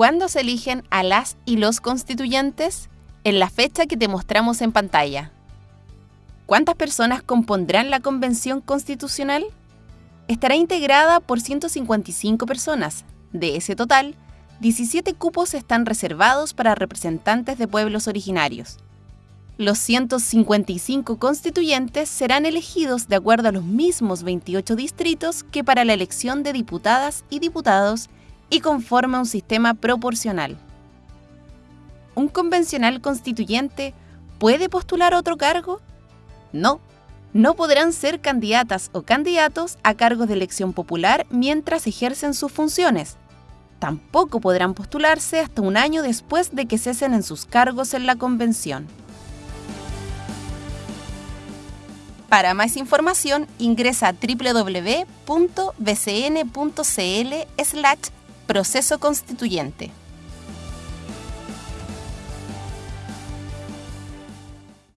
¿Cuándo se eligen a las y los constituyentes? En la fecha que te mostramos en pantalla. ¿Cuántas personas compondrán la Convención Constitucional? Estará integrada por 155 personas. De ese total, 17 cupos están reservados para representantes de pueblos originarios. Los 155 constituyentes serán elegidos de acuerdo a los mismos 28 distritos que para la elección de diputadas y diputados y conforme a un sistema proporcional. ¿Un convencional constituyente puede postular otro cargo? No, no podrán ser candidatas o candidatos a cargos de elección popular mientras ejercen sus funciones. Tampoco podrán postularse hasta un año después de que cesen en sus cargos en la convención. Para más información ingresa a www.bcn.cl proceso constituyente.